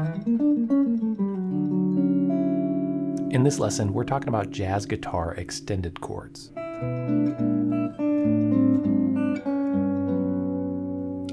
In this lesson, we're talking about jazz guitar extended chords.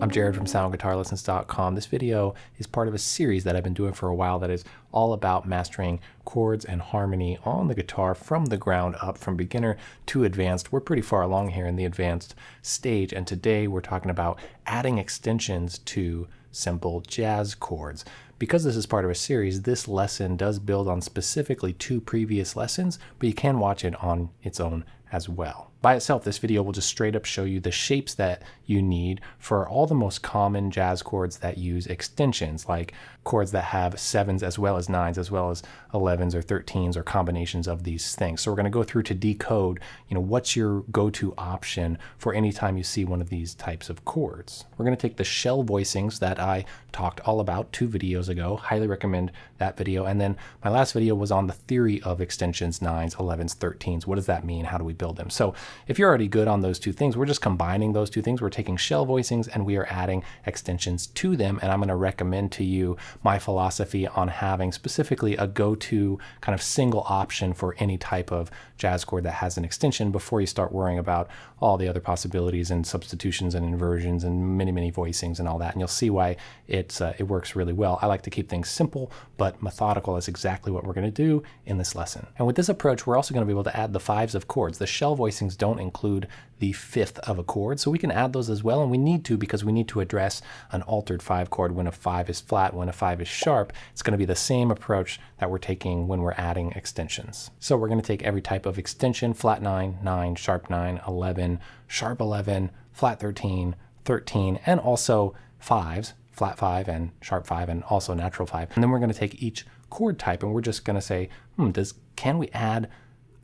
I'm Jared from SoundGuitarLessons.com. This video is part of a series that I've been doing for a while that is all about mastering chords and harmony on the guitar from the ground up, from beginner to advanced. We're pretty far along here in the advanced stage, and today we're talking about adding extensions to simple jazz chords. Because this is part of a series, this lesson does build on specifically two previous lessons, but you can watch it on its own as well. By itself, this video will just straight up show you the shapes that you need for all the most common jazz chords that use extensions, like chords that have sevens as well as nines, as well as 11s or 13s or combinations of these things. So we're going to go through to decode, you know, what's your go-to option for any time you see one of these types of chords. We're going to take the shell voicings that I talked all about two videos ago. Highly recommend that video. And then my last video was on the theory of extensions, nines, 11s, 13s. What does that mean? How do we build them? So if you're already good on those two things, we're just combining those two things. We're taking shell voicings and we are adding extensions to them. And I'm going to recommend to you my philosophy on having specifically a go-to kind of single option for any type of jazz chord that has an extension before you start worrying about all the other possibilities and substitutions and inversions and many, many voicings and all that. And you'll see why it's, uh, it works really well. I like to keep things simple, but methodical is exactly what we're going to do in this lesson. And with this approach, we're also going to be able to add the fives of chords. The shell voicings don't include the fifth of a chord, so we can add those as well, and we need to because we need to address an altered five chord when a five is flat, when a five is sharp. It's going to be the same approach that we're taking when we're adding extensions. So we're going to take every type of extension, flat 9, 9, sharp 9, 11, sharp 11, flat 13, 13, and also fives, flat 5 and sharp 5 and also natural 5. And then we're going to take each chord type and we're just going to say, hmm, does can we add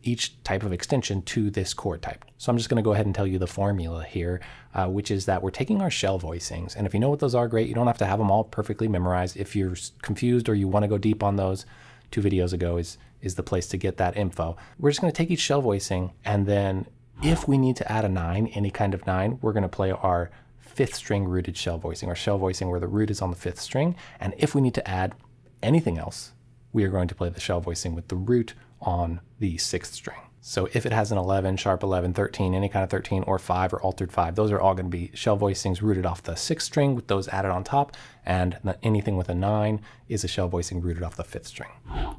each type of extension to this chord type. So I'm just going to go ahead and tell you the formula here, uh, which is that we're taking our shell voicings. And if you know what those are, great. You don't have to have them all perfectly memorized. If you're confused or you want to go deep on those, two videos ago is, is the place to get that info. We're just going to take each shell voicing and then if we need to add a nine, any kind of nine, we're going to play our fifth string rooted shell voicing or shell voicing where the root is on the fifth string. And if we need to add anything else, we are going to play the shell voicing with the root on the sixth string. So if it has an 11, sharp 11, 13, any kind of 13, or 5 or altered 5, those are all going to be shell voicings rooted off the sixth string with those added on top, and anything with a 9 is a shell voicing rooted off the fifth string.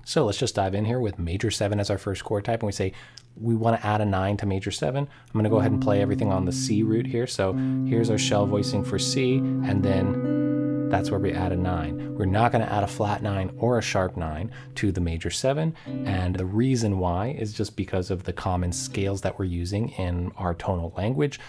So let's just dive in here with major 7 as our first chord type, and we say we want to add a 9 to major 7. I'm going to go ahead and play everything on the C root here. So here's our shell voicing for C, and then that's where we add a 9. We're not going to add a flat 9 or a sharp 9 to the major 7, and the reason why is just because of the common scales that we're using in our tonal language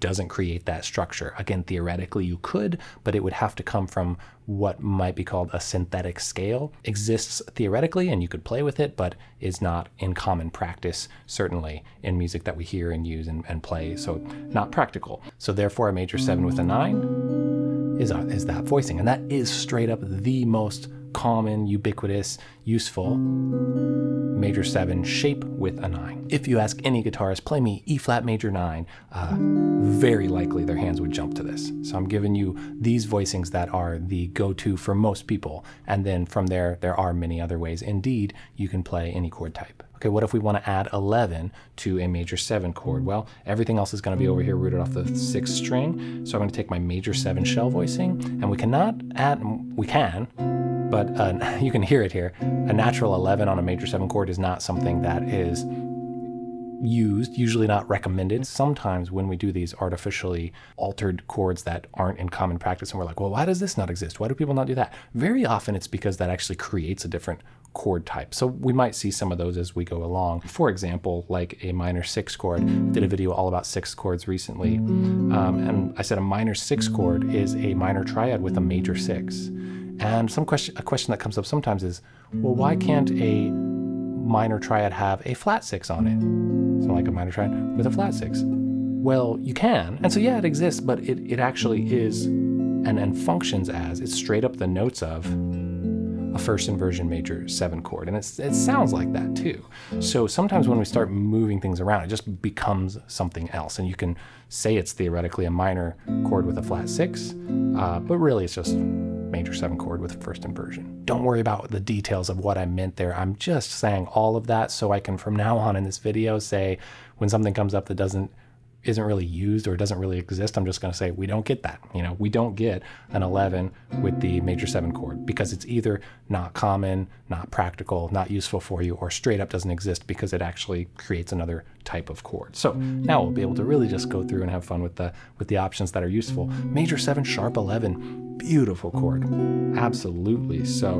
doesn't create that structure. Again, theoretically you could, but it would have to come from what might be called a synthetic scale. Exists theoretically and you could play with it, but is not in common practice, certainly in music that we hear and use and, and play, so not practical. So therefore a major 7 with a 9 is, uh, is that voicing. And that is straight up the most common, ubiquitous, useful major 7 shape with a 9. If you ask any guitarist, play me E flat major 9, uh, very likely their hands would jump to this. So I'm giving you these voicings that are the go-to for most people. And then from there, there are many other ways. Indeed, you can play any chord type. Okay, what if we want to add 11 to a major 7 chord? Well, everything else is going to be over here rooted off the 6th string. So I'm going to take my major 7 shell voicing, and we cannot add, we can, but uh, you can hear it here. A natural 11 on a major 7 chord is not something that is used, usually not recommended. Sometimes when we do these artificially altered chords that aren't in common practice and we're like, well, why does this not exist? Why do people not do that? Very often it's because that actually creates a different chord type. So we might see some of those as we go along. For example, like a minor six chord. I did a video all about six chords recently. Um, and I said a minor six chord is a minor triad with a major six. And some question, a question that comes up sometimes is, well, why can't a minor triad have a flat six on it? So like a minor triad with a flat six. Well, you can. And so yeah, it exists, but it, it actually is and, and functions as, it's straight up the notes of a first inversion major seven chord. And it sounds like that too. So sometimes when we start moving things around, it just becomes something else. And you can say it's theoretically a minor chord with a flat six, uh, but really it's just major seven chord with first inversion. Don't worry about the details of what I meant there. I'm just saying all of that so I can from now on in this video say when something comes up that doesn't isn't really used or doesn't really exist, I'm just going to say we don't get that. You know, we don't get an 11 with the major 7 chord because it's either not common, not practical, not useful for you, or straight up doesn't exist because it actually creates another type of chord. So now we'll be able to really just go through and have fun with the with the options that are useful. Major 7, sharp 11, beautiful chord. Absolutely. So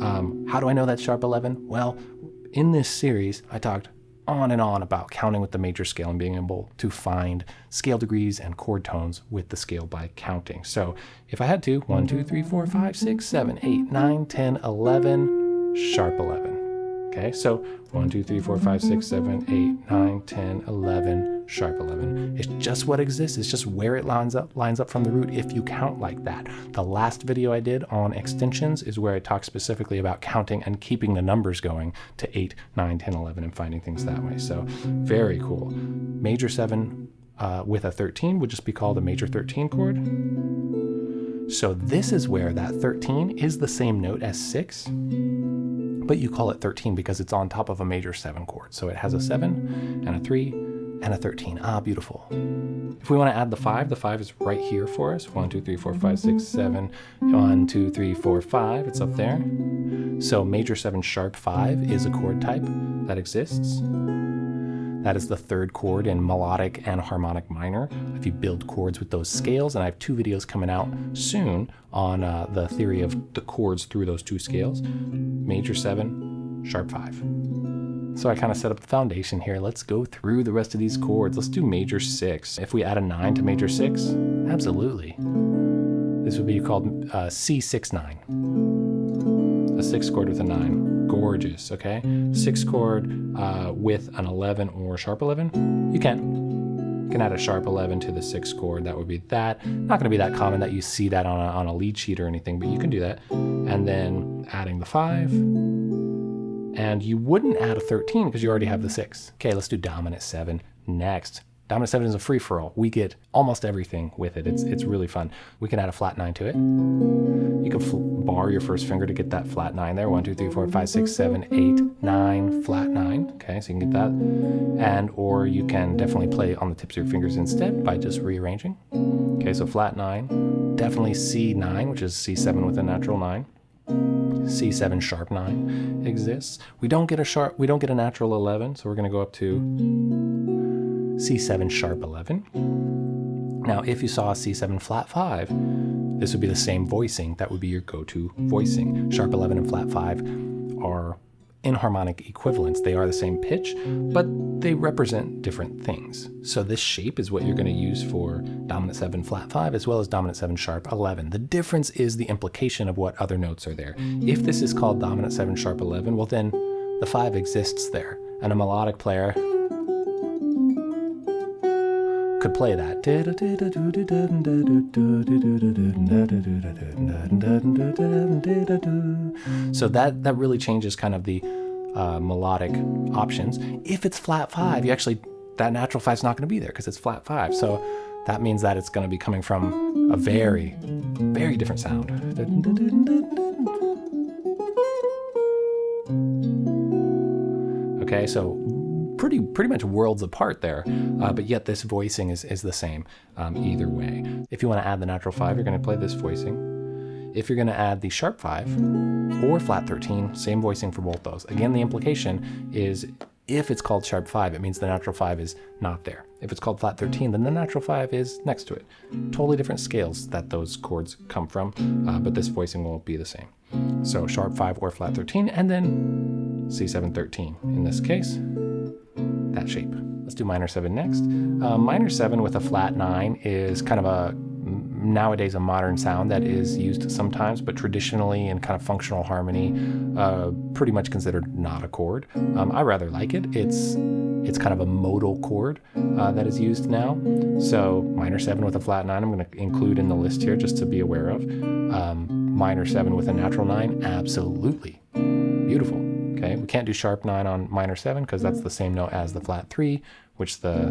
um, how do I know that sharp 11? Well, in this series, I talked on and on about counting with the major scale and being able to find scale degrees and chord tones with the scale by counting. So if I had to, 1, 2, 3, 4, 5, 6, 7, 8, 9, 10, 11, sharp 11. Okay, so 1, 2, 3, 4, 5, 6, 7, 8, 9, 10, 11, sharp 11. It's just what exists. It's just where it lines up, lines up from the root if you count like that. The last video I did on extensions is where I talk specifically about counting and keeping the numbers going to 8, 9, 10, 11 and finding things that way. So very cool. Major 7 uh, with a 13 would just be called a major 13 chord. So this is where that 13 is the same note as 6 but you call it 13 because it's on top of a major 7 chord. So it has a 7 and a 3 and a 13. Ah, beautiful. If we want to add the 5, the 5 is right here for us. 1, 2, 3, 4, 5, 6, 7. 1, 2, 3, 4, 5. It's up there. So major 7 sharp 5 is a chord type that exists. That is the third chord in melodic and harmonic minor. If you build chords with those scales, and I have two videos coming out soon on uh, the theory of the chords through those two scales, major seven, sharp five. So I kind of set up the foundation here. Let's go through the rest of these chords. Let's do major six. If we add a nine to major six, absolutely. This would be called uh, C69. A six chord with a nine gorgeous, okay? Six chord uh, with an 11 or sharp 11, you can. You can add a sharp 11 to the six chord, that would be that. Not gonna be that common that you see that on a, on a lead sheet or anything, but you can do that. And then adding the five, and you wouldn't add a 13 because you already have the six. Okay, let's do dominant seven next. Dominant 7 is a free-for-all. We get almost everything with it. It's, it's really fun. We can add a flat 9 to it. You can bar your first finger to get that flat 9 there. 1, 2, 3, 4, 5, 6, 7, 8, 9, flat 9. Okay, so you can get that. And or you can definitely play on the tips of your fingers instead by just rearranging. Okay, so flat 9. Definitely C9, which is C7 with a natural 9. C7 sharp 9 exists. We don't get a sharp we don't get a natural 11, so we're going to go up to C7 sharp 11. Now, if you saw C7 flat 5, this would be the same voicing. That would be your go-to voicing. Sharp 11 and flat 5 are enharmonic equivalents. They are the same pitch, but they represent different things. So this shape is what you're going to use for dominant 7 flat 5 as well as dominant 7 sharp 11. The difference is the implication of what other notes are there. If this is called dominant 7 sharp 11, well then the 5 exists there. And a melodic player could play that. So that, that really changes kind of the uh, melodic options. If it's flat five, you actually, that natural five is not going to be there because it's flat five. So that means that it's going to be coming from a very, very different sound. Okay, so pretty pretty much worlds apart there, uh, but yet this voicing is, is the same um, either way. If you want to add the natural 5, you're going to play this voicing. If you're going to add the sharp 5 or flat 13, same voicing for both those. Again, the implication is if it's called sharp 5, it means the natural 5 is not there. If it's called flat 13, then the natural 5 is next to it. Totally different scales that those chords come from, uh, but this voicing will be the same. So sharp 5 or flat 13, and then C7 13 in this case that shape. Let's do minor 7 next. Uh, minor 7 with a flat 9 is kind of a nowadays a modern sound that is used sometimes, but traditionally in kind of functional harmony, uh, pretty much considered not a chord. Um, I rather like it. It's it's kind of a modal chord uh, that is used now. So minor seven with a flat nine, I'm going to include in the list here just to be aware of. Um, minor seven with a natural nine, absolutely beautiful. Okay, we can't do sharp 9 on minor 7 because that's the same note as the flat 3, which the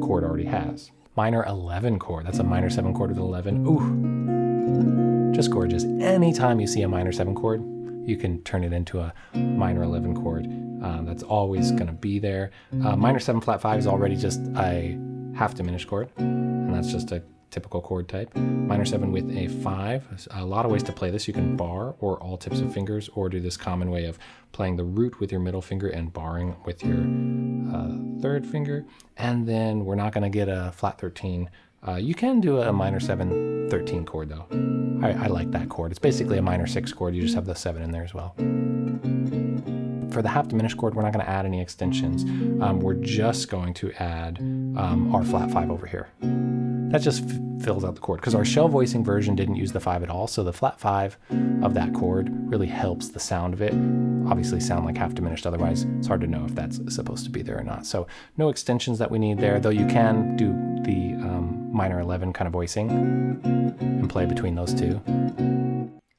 chord already has. Minor 11 chord, that's a minor 7 chord with 11. Ooh, Just gorgeous. Anytime you see a minor 7 chord, you can turn it into a minor 11 chord. Uh, that's always going to be there. Uh, minor 7 flat 5 is already just a half diminished chord, and that's just a typical chord type. Minor 7 with a 5. A lot of ways to play this. You can bar or all tips of fingers, or do this common way of playing the root with your middle finger and barring with your uh, third finger. And then we're not going to get a flat 13 uh, you can do a minor 7 13 chord though. I, I, like that chord. It's basically a minor 6 chord, you just have the 7 in there as well. For the half diminished chord, we're not going to add any extensions. Um, we're just going to add um, our flat 5 over here. That just fills out the chord because our shell voicing version didn't use the 5 at all, so the flat 5 of that chord really helps the sound of it obviously sound like half diminished, otherwise it's hard to know if that's supposed to be there or not. So no extensions that we need there, though you can do the um, minor 11 kind of voicing and play between those two.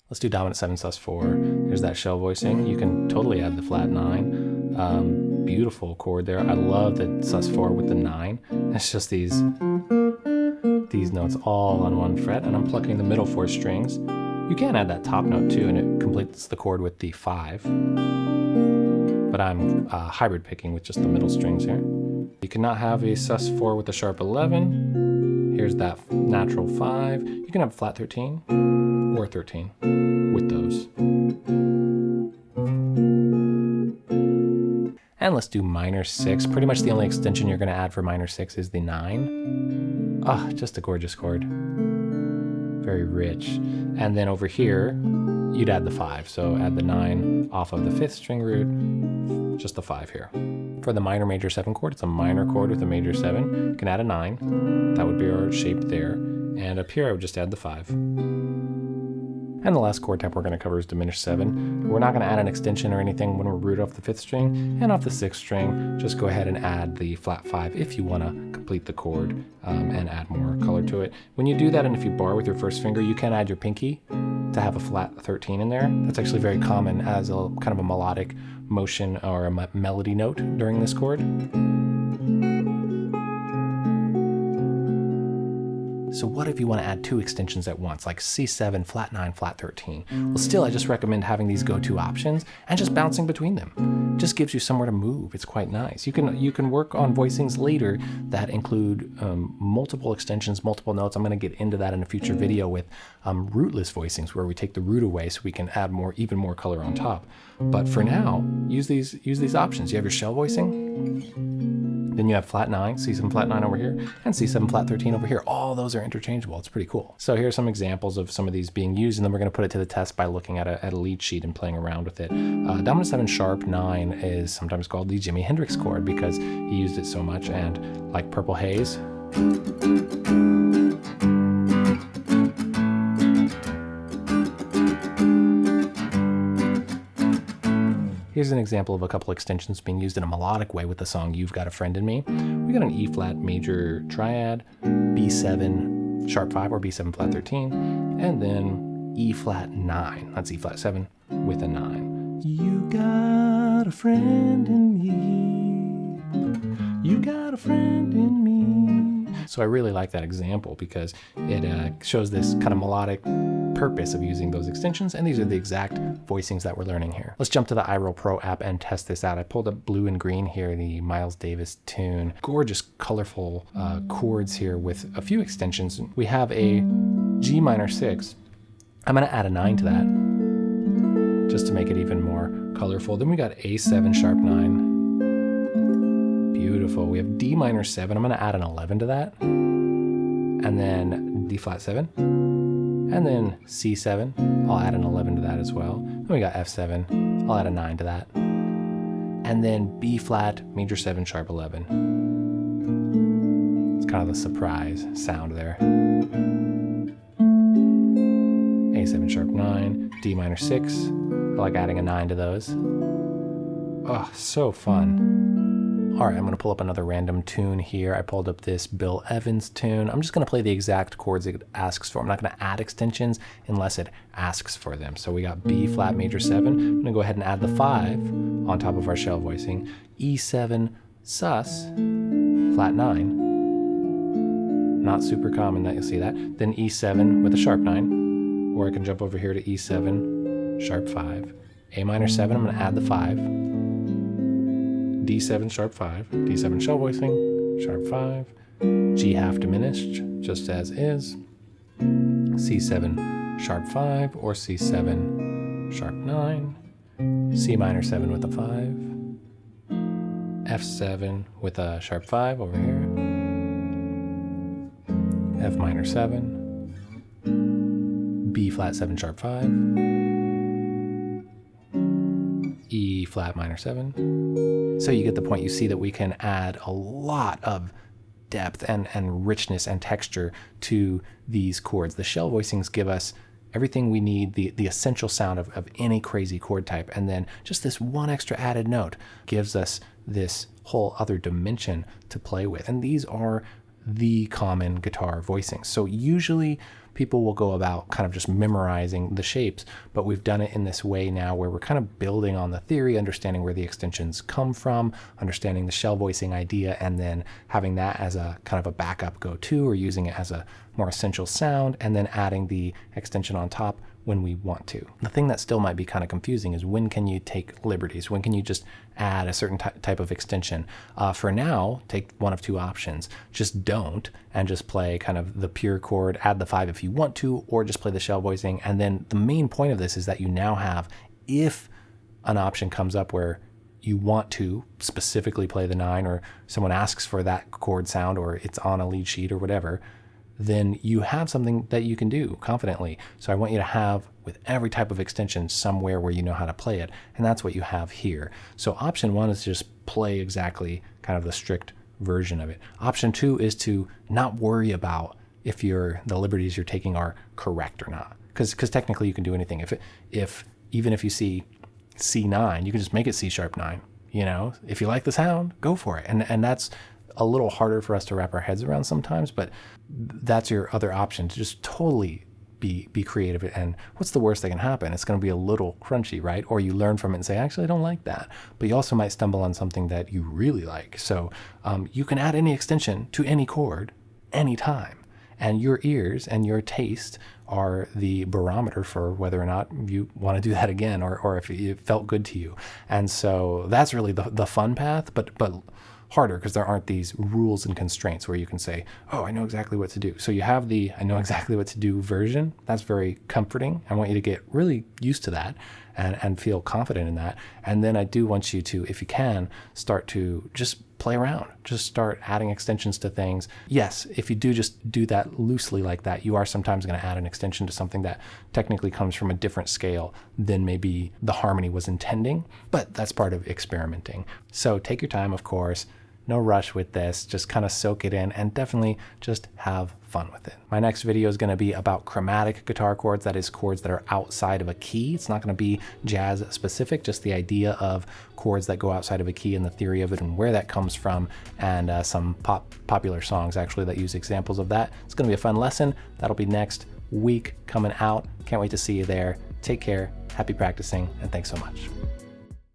Let's do dominant 7 sus 4. There's that shell voicing. You can totally add the flat 9. Um, beautiful chord there. I love the sus 4 with the 9. It's just these these notes all on one fret, and I'm plucking the middle four strings. You can add that top note too, and it completes the chord with the 5. But I'm uh, hybrid picking with just the middle strings here. You cannot have a sus4 with a sharp 11. Here's that natural 5. You can have flat 13 or 13 with those. And let's do minor 6. Pretty much the only extension you're going to add for minor 6 is the 9. Ah, oh, just a gorgeous chord very rich. And then over here, you'd add the five. So add the nine off of the fifth string root, just the five here. For the minor major seven chord, it's a minor chord with a major seven. You can add a nine. That would be our shape there. And up here, I would just add the five. And the last chord type we're going to cover is diminished 7. We're not going to add an extension or anything when we're rooted off the 5th string. And off the 6th string, just go ahead and add the flat 5 if you want to complete the chord um, and add more color to it. When you do that and if you bar with your first finger, you can add your pinky to have a flat 13 in there. That's actually very common as a kind of a melodic motion or a melody note during this chord. So what if you want to add two extensions at once, like C7, flat 9, flat 13? Well, still, I just recommend having these go-to options and just bouncing between them. It just gives you somewhere to move. It's quite nice. You can you can work on voicings later that include um, multiple extensions, multiple notes. I'm going to get into that in a future video with um, rootless voicings, where we take the root away so we can add more, even more color on top. But for now, use these use these options. You have your shell voicing. Then you have flat 9, C7 flat 9 over here, and C7 flat 13 over here. All those are interchangeable. It's pretty cool. So here are some examples of some of these being used, and then we're going to put it to the test by looking at a, at a lead sheet and playing around with it. Uh, dominant 7 sharp 9 is sometimes called the Jimi Hendrix chord because he used it so much, and like Purple Haze, Here's an example of a couple extensions being used in a melodic way with the song You've Got a Friend in Me. We got an E flat major triad, B7 sharp 5 or B7 flat 13, and then E flat 9. That's E flat 7 with a 9. You got a friend in me. You got a friend in me. So I really like that example because it uh, shows this kind of melodic purpose of using those extensions, and these are the exact voicings that we're learning here. Let's jump to the iReal Pro app and test this out. I pulled up Blue in Green here, the Miles Davis tune. Gorgeous, colorful uh, chords here with a few extensions. We have a G minor 6. I'm going to add a 9 to that just to make it even more colorful. Then we got A7 sharp 9. Beautiful. We have D minor 7. I'm going to add an 11 to that. And then D flat 7 and then C7, I'll add an 11 to that as well. Then we got F7, I'll add a 9 to that. And then B flat, major 7, sharp 11. It's kind of the surprise sound there. A7 sharp 9, D minor 6. I like adding a 9 to those. Oh, so fun. All right, I'm gonna pull up another random tune here. I pulled up this Bill Evans tune. I'm just gonna play the exact chords it asks for. I'm not gonna add extensions unless it asks for them. So we got B flat major seven. I'm gonna go ahead and add the five on top of our shell voicing. E7 sus flat nine. Not super common that you'll see that. Then E7 with a sharp nine or I can jump over here to E7, sharp 5. A minor 7, I'm to add the 5. D7, sharp 5. D7 shell voicing, sharp 5. G half diminished, just as is. C7, sharp 5, or C7, sharp 9. C minor 7 with a 5. F7 with a sharp 5 over here. F minor 7. B flat 7 sharp 5. Flat minor 7. So you get the point. You see that we can add a lot of depth and, and richness and texture to these chords. The shell voicings give us everything we need, the, the essential sound of, of any crazy chord type. And then just this one extra added note gives us this whole other dimension to play with. And these are the common guitar voicings. So usually people will go about kind of just memorizing the shapes, but we've done it in this way now where we're kind of building on the theory, understanding where the extensions come from, understanding the shell voicing idea, and then having that as a kind of a backup go-to or using it as a more essential sound, and then adding the extension on top when we want to. The thing that still might be kind of confusing is when can you take liberties? When can you just add a certain type of extension? Uh, for now, take one of two options. Just don't and just play kind of the pure chord, add the five if you want to, or just play the shell voicing. And then the main point of this is that you now have, if an option comes up where you want to specifically play the nine or someone asks for that chord sound or it's on a lead sheet or whatever, then you have something that you can do confidently. So I want you to have with every type of extension somewhere where you know how to play it. And that's what you have here. So option one is to just play exactly kind of the strict version of it. Option two is to not worry about if you're, the liberties you're taking are correct or not. Because technically you can do anything. If, if even if you see C9, you can just make it C sharp 9. You know, if you like the sound, go for it. And, and that's a little harder for us to wrap our heads around sometimes, but that's your other option to just totally be be creative and what's the worst that can happen? It's going to be a little crunchy right? Or you learn from it and say actually i don't like that. But you also might stumble on something that you really like. So um, you can add any extension to any chord anytime and your ears and your taste are the barometer for whether or not you want to do that again or, or if it felt good to you. And so that's really the, the fun path but but harder because there aren't these rules and constraints where you can say, oh, I know exactly what to do. So you have the I know exactly what to do version. That's very comforting. I want you to get really used to that and, and feel confident in that. And then I do want you to, if you can, start to just play around. Just start adding extensions to things. Yes, if you do just do that loosely like that, you are sometimes going to add an extension to something that technically comes from a different scale than maybe the harmony was intending, but that's part of experimenting. So take your time, of course no rush with this, just kind of soak it in and definitely just have fun with it. My next video is going to be about chromatic guitar chords, that is chords that are outside of a key. It's not going to be jazz specific, just the idea of chords that go outside of a key and the theory of it and where that comes from and uh, some pop popular songs actually that use examples of that. It's going to be a fun lesson. That'll be next week coming out. Can't wait to see you there. Take care, happy practicing, and thanks so much.